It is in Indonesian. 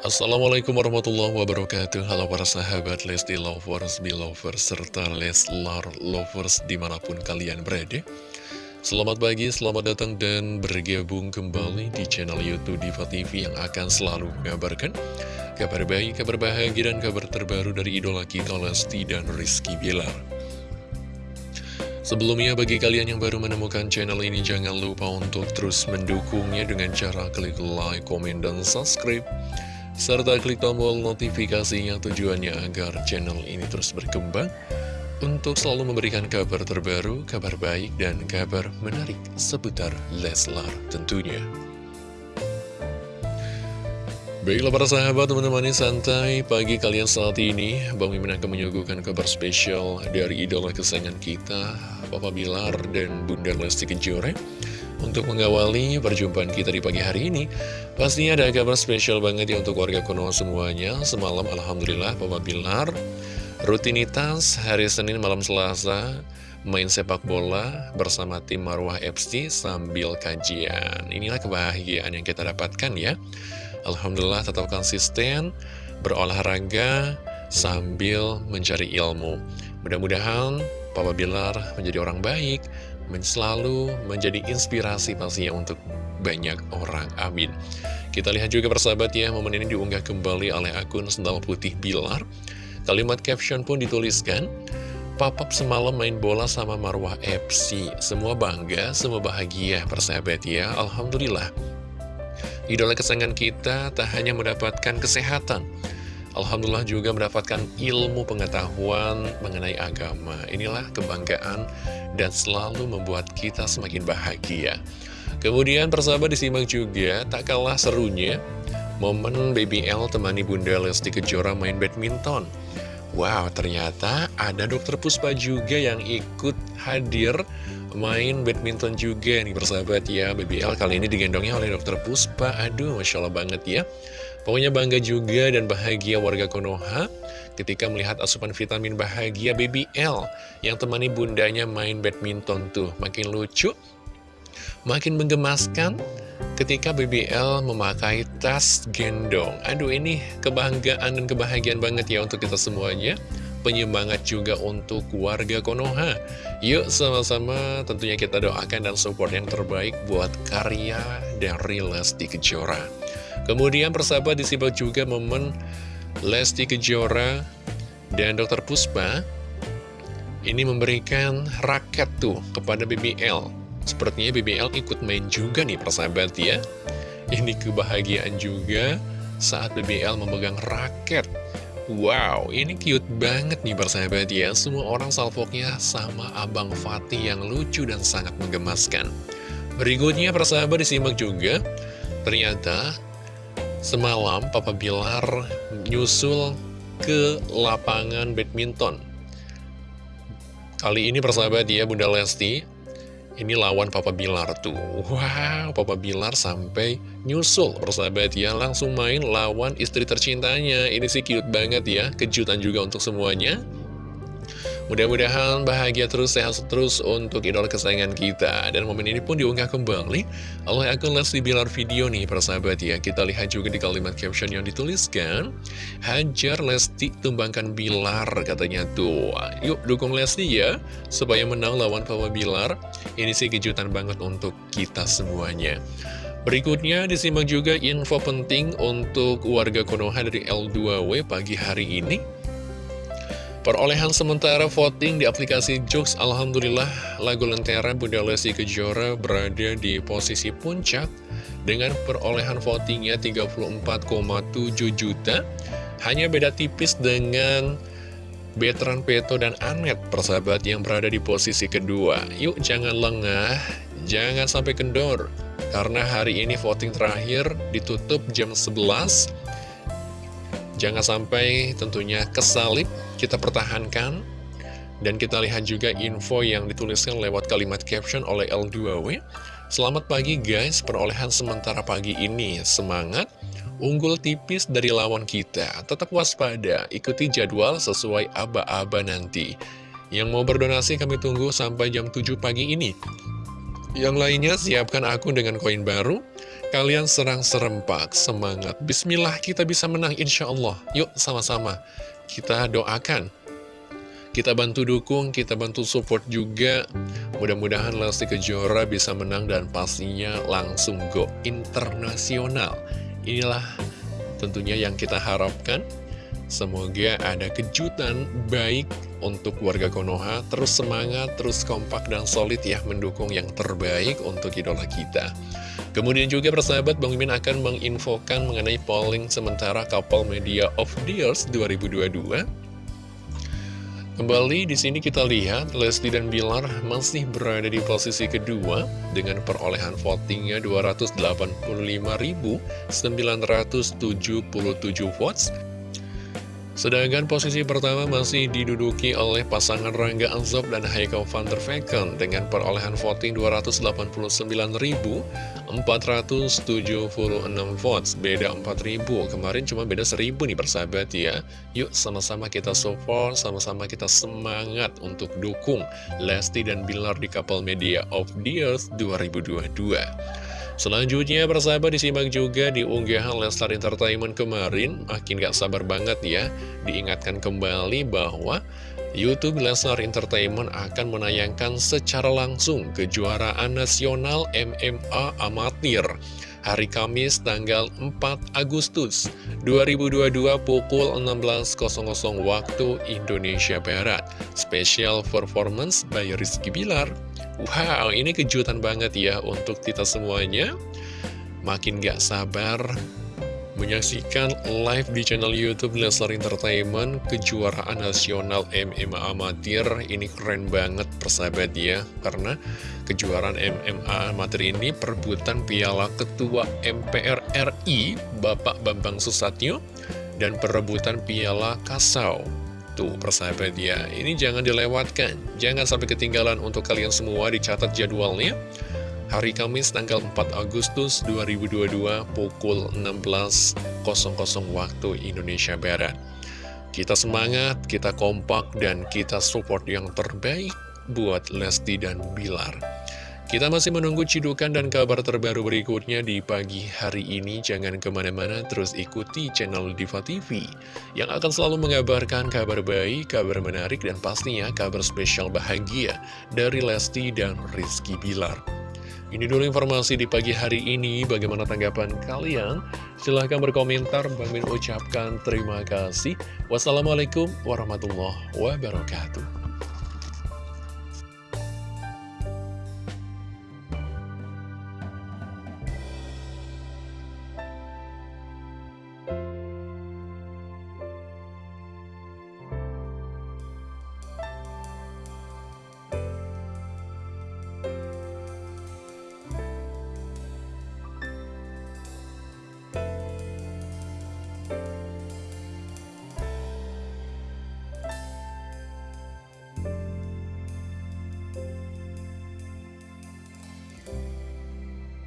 Assalamualaikum warahmatullahi wabarakatuh. Halo para sahabat Lesti Lovers, Belovers, serta Leslar Lovers di mana pun kalian berada. Selamat pagi, selamat datang dan bergabung kembali di channel Youtube Diva TV yang akan selalu mengabarkan Kabar baik, kabar bahagia, dan kabar terbaru dari idola kita Lesti dan Rizky Bilar. Sebelumnya bagi kalian yang baru menemukan channel ini jangan lupa untuk terus mendukungnya dengan cara klik like, komen, dan subscribe serta klik tombol notifikasinya tujuannya agar channel ini terus berkembang untuk selalu memberikan kabar terbaru, kabar baik, dan kabar menarik seputar Leslar tentunya. Baiklah para sahabat, teman-teman santai pagi kalian saat ini Bang Mimin akan menyuguhkan kabar spesial dari idola kesayangan kita Papa Bilar dan Bunda Lesti Kejora untuk mengawali perjumpaan kita di pagi hari ini, pastinya ada kabar spesial banget ya untuk warga Konoha semuanya. Semalam Alhamdulillah Papa Bilar, rutinitas hari Senin malam Selasa, main sepak bola bersama tim Marwah FC sambil kajian. Inilah kebahagiaan yang kita dapatkan ya. Alhamdulillah tetap konsisten, berolahraga, sambil mencari ilmu. Mudah-mudahan Papa Bilar menjadi orang baik, selalu menjadi inspirasi pastinya untuk banyak orang. Amin. Kita lihat juga persahabat ya, momen ini diunggah kembali oleh akun Sendal Putih Bilar. Kalimat caption pun dituliskan, Papap semalam main bola sama Marwah FC. Semua bangga, semua bahagia persahabat ya. Alhamdulillah. Idola kesayangan kita tak hanya mendapatkan kesehatan, Alhamdulillah juga mendapatkan ilmu pengetahuan mengenai agama. Inilah kebanggaan dan selalu membuat kita semakin bahagia. Kemudian persahabat disimak juga, tak kalah serunya, momen BBL temani Bunda Lesti Kejora main badminton. Wow, ternyata ada dokter Puspa juga yang ikut hadir main badminton juga nih persahabat ya BBL kali ini digendongnya oleh dokter Puspa Aduh, Masya Allah banget ya Pokoknya bangga juga dan bahagia warga Konoha ketika melihat asupan vitamin bahagia BBL yang temani bundanya main badminton tuh. Makin lucu, makin menggemaskan ketika BBL memakai tas gendong. Aduh ini kebanggaan dan kebahagiaan banget ya untuk kita semuanya. Penyemangat juga untuk warga Konoha. Yuk sama-sama tentunya kita doakan dan support yang terbaik buat karya dari Lesti Kejora. Kemudian persahabat disimak juga momen Lesti Kejora dan Dr. Puspa ini memberikan raket tuh kepada BBL. Sepertinya BBL ikut main juga nih persahabat ya. Ini kebahagiaan juga saat BBL memegang raket. Wow, ini cute banget nih persahabat ya. Semua orang salvoknya sama Abang Fatih yang lucu dan sangat menggemaskan. Berikutnya persahabat disimak juga. Ternyata Semalam Papa Bilar nyusul ke lapangan badminton Kali ini persahabat ya Bunda Lesti Ini lawan Papa Bilar tuh. Wow Papa Bilar sampai nyusul. Persahabat ya Langsung main lawan istri tercintanya. Ini sih cute banget ya Kejutan juga untuk semuanya Mudah-mudahan bahagia terus, sehat terus untuk idola kesayangan kita. Dan momen ini pun diunggah kembali oleh akun Lesti Bilar video nih, persahabat ya. Kita lihat juga di kalimat caption yang dituliskan, Hajar Lesti tumbangkan Bilar, katanya tuh. Yuk dukung Lesti ya, supaya menang lawan Papa Bilar. Ini sih kejutan banget untuk kita semuanya. Berikutnya disimak juga info penting untuk warga Konoha dari L2W pagi hari ini. Perolehan sementara voting di aplikasi Jux Alhamdulillah lagu Lentera Bunda Lesti Kejora berada di posisi puncak dengan perolehan votingnya 34,7 juta. Hanya beda tipis dengan Betran Peto dan Anet persahabat yang berada di posisi kedua. Yuk jangan lengah jangan sampai kendor karena hari ini voting terakhir ditutup jam 11 Jangan sampai tentunya kesalip kita pertahankan dan kita lihat juga info yang dituliskan lewat kalimat caption oleh L2W. Selamat pagi guys, perolehan sementara pagi ini. Semangat, unggul tipis dari lawan kita. Tetap waspada, ikuti jadwal sesuai aba-aba nanti. Yang mau berdonasi kami tunggu sampai jam 7 pagi ini. Yang lainnya siapkan akun dengan koin baru Kalian serang serempak, semangat. Bismillah kita bisa menang insya Allah. Yuk sama-sama kita doakan. Kita bantu dukung, kita bantu support juga. Mudah-mudahan Lesti Kejora bisa menang dan pastinya langsung go internasional. Inilah tentunya yang kita harapkan. Semoga ada kejutan baik untuk warga Konoha. Terus semangat, terus kompak dan solid ya mendukung yang terbaik untuk idola kita. Kemudian juga persahabat Bang Mimin akan menginfokan mengenai polling sementara Couple Media of Years 2022. Kembali di sini kita lihat Lesti dan Bilar masih berada di posisi kedua dengan perolehan votingnya 285.977 votes Sedangkan posisi pertama masih diduduki oleh pasangan Rangga Anzob dan Haikal van der Vecken dengan perolehan voting 289.476 votes, beda 4.000, kemarin cuma beda 1.000 nih persahabat ya. Yuk sama-sama kita support, sama-sama kita semangat untuk dukung Lesti dan Bilar di Couple Media of the Earth 2022. Selanjutnya persahabat disimak juga di unggahan Lestar Entertainment kemarin Makin gak sabar banget ya Diingatkan kembali bahwa Youtube Lestar Entertainment akan menayangkan secara langsung kejuaraan nasional MMA Amatir hari Kamis tanggal 4 Agustus 2022 pukul 16.00 waktu Indonesia Barat. Special performance by Rizky Bilar. Wow, ini kejutan banget ya untuk kita semuanya. Makin gak sabar menyaksikan live di channel Youtube Leslar Entertainment kejuaraan nasional MMA amatir ini keren banget persahabat ya karena kejuaraan MMA amatir ini perebutan piala ketua MPR RI Bapak Bambang Susatyo dan perebutan piala Kasau Tuh persahabat ya, ini jangan dilewatkan, jangan sampai ketinggalan untuk kalian semua dicatat jadwalnya. Hari Kamis tanggal 4 Agustus 2022 pukul 16.00 waktu Indonesia Barat. Kita semangat, kita kompak, dan kita support yang terbaik buat Lesti dan Bilar. Kita masih menunggu cidukan dan kabar terbaru berikutnya di pagi hari ini. Jangan ke mana-mana, terus ikuti channel Diva TV yang akan selalu mengabarkan kabar baik, kabar menarik, dan pastinya kabar spesial bahagia dari Lesti dan Rizky Bilar. Ini dulu informasi di pagi hari ini. Bagaimana tanggapan kalian? Silahkan berkomentar. Bang Min ucapkan terima kasih. Wassalamualaikum warahmatullahi wabarakatuh.